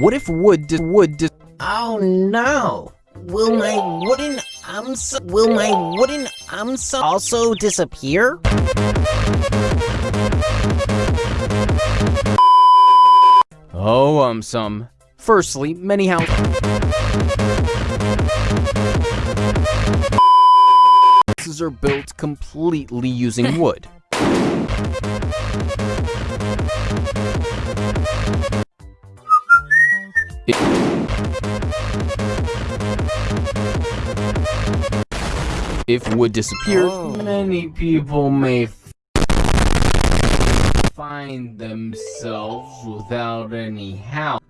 What if wood dis- wood dis- Oh no! Will my wooden arms will my wooden arms also disappear? Oh, um, some. Firstly, many houses are built completely using wood. If wood disappeared, oh. many people may find themselves without any house.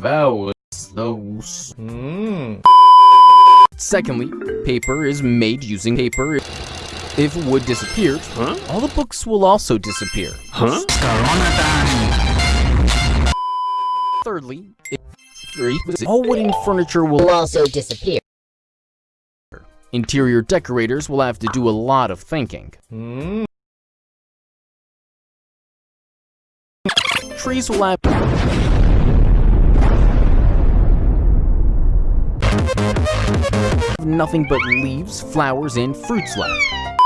That was those. Hmm. Secondly, paper is made using paper. If wood disappeared, all the books will also disappear. Thirdly, if all wooden furniture will also disappear. Interior decorators will have to do a lot of thinking. Hmm. Trees will have nothing but leaves, flowers, and fruits left.